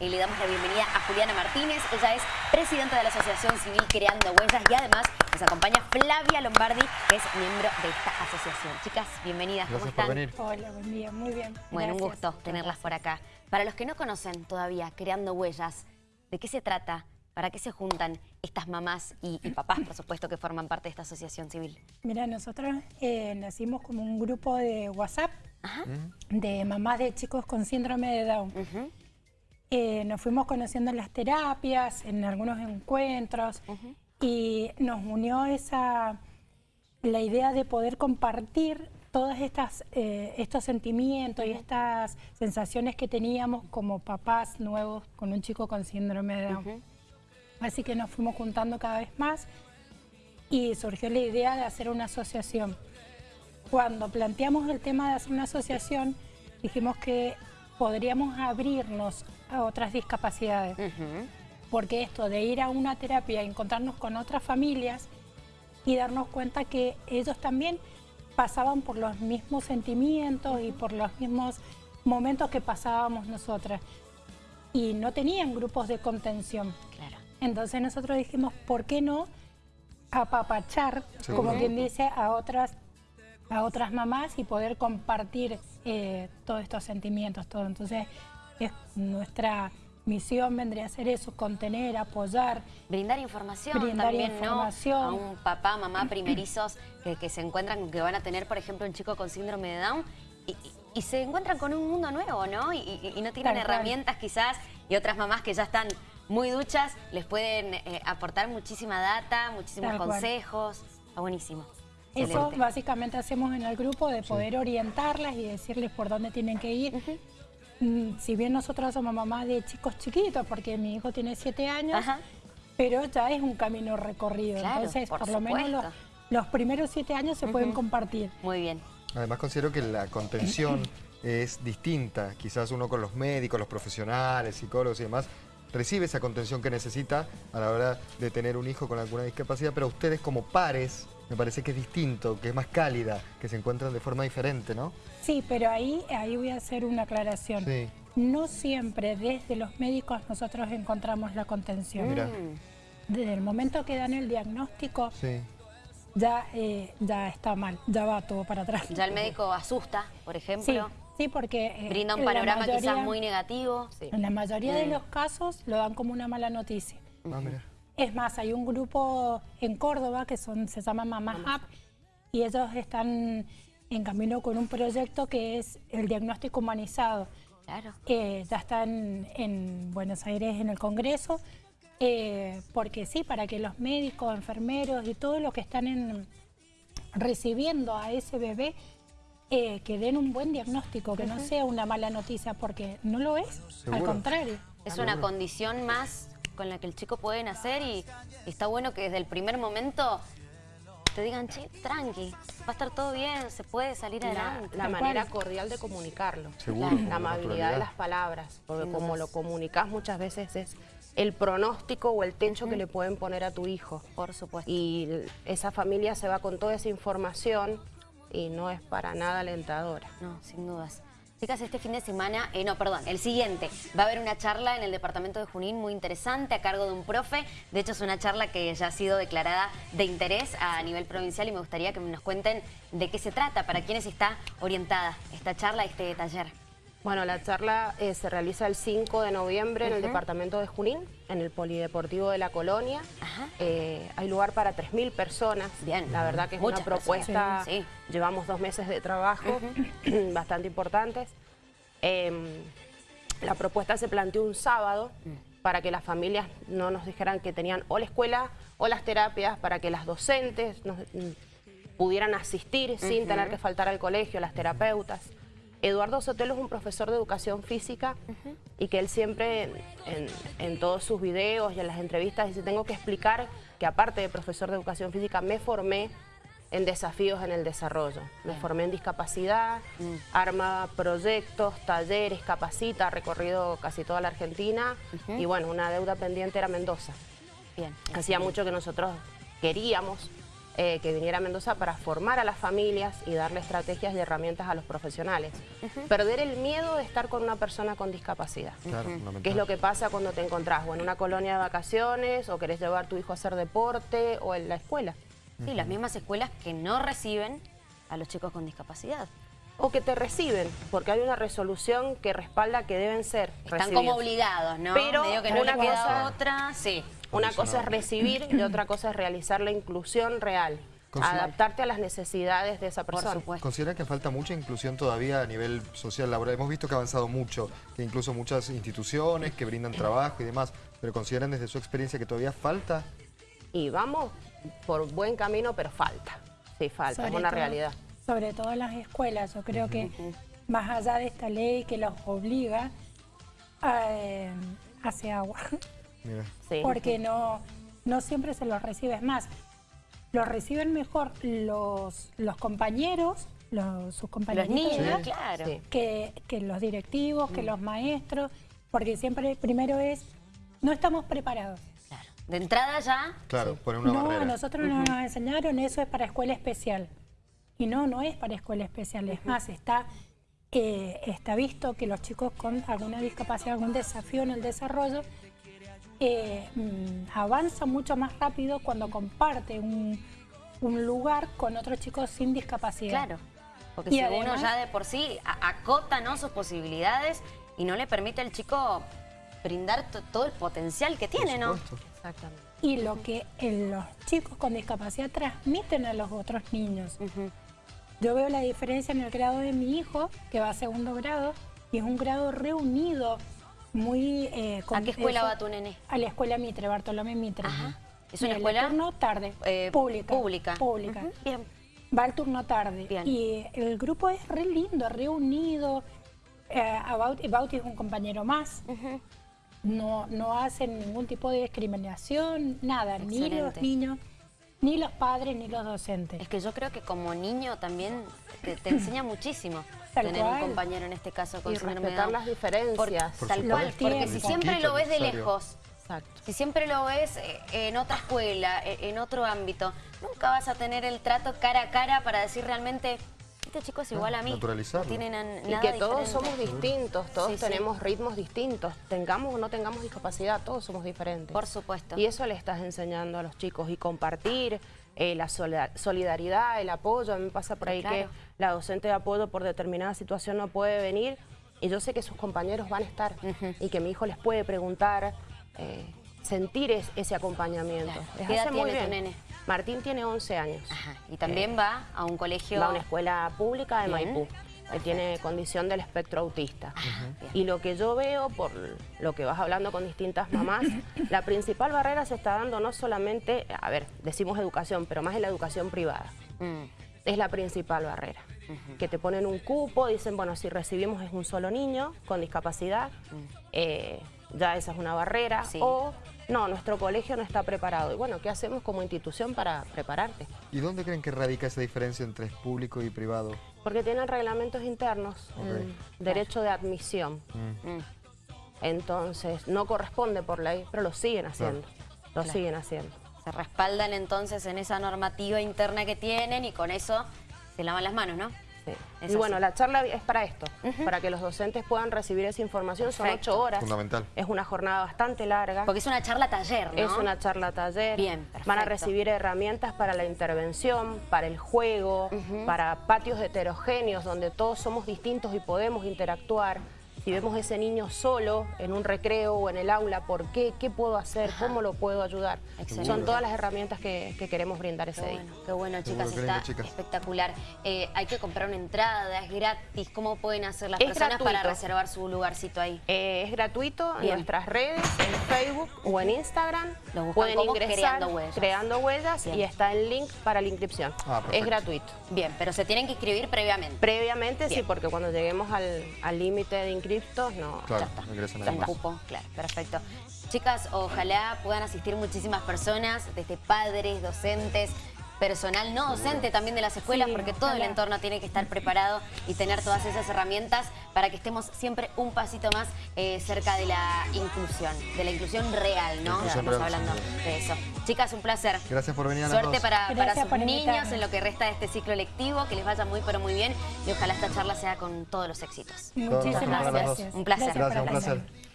y le damos la bienvenida a Juliana Martínez. Ella es presidenta de la Asociación Civil Creando Huellas y además nos acompaña Flavia Lombardi, que es miembro de esta asociación. Chicas, bienvenidas, ¿cómo están? Hola, buen día, muy bien. Bueno, un gusto tenerlas por acá. Para los que no conocen todavía Creando Huellas, ¿de qué se trata? ¿Para qué se juntan estas mamás y, papás, por supuesto, que forman parte de esta asociación civil? Mira, nosotros eh, nacimos como un grupo de WhatsApp de mamás de chicos con síndrome de Down. Eh, nos fuimos conociendo en las terapias, en algunos encuentros, y nos unió esa la idea de poder compartir todos eh, estos sentimientos y estas sensaciones que teníamos como papás nuevos con un chico con síndrome de Down. Así que nos fuimos juntando cada vez más y surgió la idea de hacer una asociación. Cuando planteamos el tema de hacer una asociación, dijimos que podríamos abrirnos a otras discapacidades. Porque esto de ir a una terapia encontrarnos con otras familias y darnos cuenta que ellos también pasaban por los mismos sentimientos y por los mismos momentos que pasábamos nosotras. Y no tenían grupos de contención. Claro. Entonces nosotros dijimos, ¿por qué no apapachar, como quien dice, a otras, a otras mamás y poder compartir eh, todos estos sentimientos, todo? Entonces, es nuestra misión vendría a ser eso, contener, apoyar. Brindar información brindar información. A un papá, mamá primerizos que, se encuentran, que van a tener, por ejemplo, un chico con síndrome de Down y, se encuentran con un mundo nuevo, ¿no? Y, no tienen herramientas quizás y otras mamás que ya están muy duchas, les pueden eh, aportar muchísima data, muchísimos consejos. Está buenísimo. Eso básicamente hacemos en el grupo, de poder orientarlas y decirles por dónde tienen que ir. Mm, si bien nosotros somos mamás de chicos chiquitos, porque mi hijo tiene siete años, pero ya es un camino recorrido. Entonces, por, lo menos los, primeros siete años se pueden compartir. Muy bien. Además considero que la contención es distinta. Quizás uno con los médicos, los profesionales, psicólogos y demás, recibe esa contención que necesita a la hora de tener un hijo con alguna discapacidad, pero ustedes como pares me parece que es distinto, que es más cálida, que se encuentran de forma diferente, ¿no? Sí, pero ahí, ahí voy a hacer una aclaración. No siempre desde los médicos nosotros encontramos la contención. Desde el momento que dan el diagnóstico, ya, eh, ya está mal, ya va todo para atrás. Ya el médico asusta, por ejemplo. Sí, porque... Eh, Brinda un panorama quizás muy negativo. En la mayoría de los casos lo dan como una mala noticia. Ah, es más, hay un grupo en Córdoba que son, se llama Mamá Hub y ellos están en camino con un proyecto que es el diagnóstico humanizado. Claro. Eh, ya están en Buenos Aires en el Congreso, eh, porque sí, para que los médicos, enfermeros y todos los que están en, recibiendo a ese bebé eh, que den un buen diagnóstico, que no sea una mala noticia, porque no lo es, al contrario. Es una condición más con la que el chico puede nacer y, está bueno que desde el primer momento te digan, che, tranqui, va a estar todo bien, se puede salir adelante. La manera cordial de comunicarlo, la, amabilidad de las palabras, porque como lo comunicas muchas veces es el pronóstico o el techo que le pueden poner a tu hijo. Por supuesto. Y esa familia se va con toda esa información y no es para nada alentadora. No, sin dudas. Chicas, este fin de semana, eh, no, perdón, el siguiente, va a haber una charla en el departamento de Junín muy interesante a cargo de un profe. De hecho, es una charla que ya ha sido declarada de interés a nivel provincial y me gustaría que nos cuenten de qué se trata, para quiénes está orientada esta charla, este taller. Bueno, la charla eh, se realiza el 5 de noviembre en el departamento de Junín, en el Polideportivo de la Colonia. Eh, hay lugar para 3.000 personas. Bien. La verdad que es una propuesta, llevamos dos meses de trabajo, bastante importantes. Em, la propuesta se planteó un sábado mm. para que las familias no nos dijeran que tenían o la escuela o las terapias, para que las docentes mm, pudieran asistir sin tener que faltar al colegio, las terapeutas. Eduardo Sotelo es un profesor de educación física y que él siempre en, todos sus videos y en las entrevistas dice, tengo que explicar que aparte de profesor de educación física me formé en desafíos en el desarrollo. Me formé en discapacidad, mm. arma proyectos, talleres, capacita, ha recorrido casi toda la Argentina y bueno, una deuda pendiente era Mendoza. Bien. Hacía mucho que nosotros queríamos eh, que viniera a Mendoza para formar a las familias y darle estrategias y herramientas a los profesionales. Perder el miedo de estar con una persona con discapacidad. Claro, ¿Qué es lo que pasa cuando te encontrás o en una colonia de vacaciones o querés llevar a tu hijo a hacer deporte o en la escuela? Sí, las mismas escuelas que no reciben a los chicos con discapacidad o que te reciben, porque hay una resolución que respalda que deben ser Están como obligados, ¿no? Pero que no una cosa, otra, sí. Una cosa es recibir y otra cosa es realizar la inclusión real. Adaptarte a las necesidades de esa persona. ¿Considera que falta mucha inclusión todavía a nivel social laboral? Hemos visto que ha avanzado mucho, que incluso muchas instituciones que brindan trabajo y demás, pero ¿consideran desde su experiencia que todavía falta? Y vamos por buen camino, pero falta. Sí, falta, es una realidad sobre todo en las escuelas. Yo creo que más allá de esta ley que los obliga, eh, hace agua. Porque no, no siempre se los recibe. Es más, los reciben mejor los, los compañeros, los, sus compañeros, claro. que, que, los directivos, que mm. los maestros, porque siempre primero es, no estamos preparados. De entrada ya... Claro, por una no, nosotros nos enseñaron, eso es para escuela especial. Y no, no es para escuela especial, es más, está, eh, está visto que los chicos con alguna discapacidad, algún desafío en el desarrollo, eh, mm, avanzan mucho más rápido cuando comparte un, lugar con otros chicos sin discapacidad. Claro, porque si uno ya de por sí acota ¿no? sus posibilidades y no le permite al chico brindar todo el potencial que tiene, ¿no? Exactamente. Y lo que los chicos con discapacidad transmiten a los otros niños. Yo veo la diferencia en el grado de mi hijo, que va a segundo grado, y es un grado reunido, muy... Eh, ¿A qué escuela va tu nene? A la escuela Mitre, Bartolomé Mitre. ¿Es una escuela? turno tarde, eh, pública. Pública. Pública. Bien. Va al turno tarde. Y el grupo es re lindo, reunido. Eh, Bauti, es un compañero más. no, no hacen ningún tipo de discriminación, nada, ni los niños ni los padres ni los docentes. Es que yo creo que como niño también te, enseña muchísimo tener un compañero en este caso con y respetar las diferencias. tal cual, porque si siempre lo ves de lejos, si siempre lo ves eh, en otra escuela, e, en otro ámbito, nunca vas a tener el trato cara a cara para decir realmente este chico es igual a mí. Tienen y que todos somos distintos, todos tenemos ritmos distintos. Tengamos o no tengamos discapacidad, todos somos diferentes. Por supuesto. Y eso le estás enseñando a los chicos. Y compartir eh, la solidaridad, el apoyo. A mí me pasa por ahí que la docente de apoyo por determinada situación no puede venir. Y yo sé que sus compañeros van a estar. Y que mi hijo les puede preguntar. Eh, sentir ese acompañamiento. ¿Qué edad tiene tu nene? Martín tiene 11 años. Y también eh, va a un colegio... Va a una escuela pública de Maipú. Que tiene condición del espectro autista. Y lo que yo veo, por lo que vas hablando con distintas mamás, la principal barrera se está dando no solamente, a ver, decimos educación, pero más en la educación privada. Mm. Es la principal barrera. Que te ponen un cupo, dicen, bueno, si recibimos es un solo niño con discapacidad, mm. eh, ya esa es una barrera. O no, nuestro colegio no está preparado. Y bueno, ¿qué hacemos como institución para prepararte? ¿Y dónde creen que radica esa diferencia entre público y privado? Porque tienen reglamentos internos, derecho de admisión. Mm. Mm. Entonces, no corresponde por ley, pero lo siguen haciendo. Lo siguen haciendo. Se respaldan entonces en esa normativa interna que tienen y con eso se lavan las manos, ¿no? Y bueno, la charla es para esto, para que los docentes puedan recibir esa información. Son ocho horas. Fundamental. Es una jornada bastante larga. Porque es una charla taller, ¿no? Es una charla taller. Bien, Van a recibir herramientas para la intervención, para el juego, para patios heterogéneos donde todos somos distintos y podemos interactuar si vemos ese niño solo en un recreo o en el aula, ¿por qué? ¿Qué puedo hacer? ¿Cómo lo puedo ayudar? Son todas las herramientas que, queremos brindar ese día. qué bueno, chicas, está espectacular. Eh, hay que comprar una entrada, es gratis. ¿Cómo pueden hacer las personas para reservar su lugarcito ahí? Eh, es gratuito en nuestras redes, en Facebook o en Instagram. pueden ingresar creando huellas, creando huellas y está el link para la inscripción. Ah, es gratuito. Bien, pero se tienen que inscribir previamente. Previamente, sí, porque cuando lleguemos al límite de inscripción no, claro, ya está. Ya cupo, claro, perfecto. Chicas, ojalá puedan asistir muchísimas personas, desde padres, docentes, personal no docente también de las escuelas, porque todo el entorno tiene que estar preparado y tener todas esas herramientas para que estemos siempre un pasito más eh, cerca de la inclusión, de la inclusión real, ¿no? Estamos hablando de eso. Chicas, un placer. Gracias por venir a Suerte para, para sus niños en lo que resta de este ciclo lectivo, que les vaya muy pero muy bien y ojalá esta charla sea con todos los éxitos. Muchísimas gracias. Un placer. Gracias, un placer.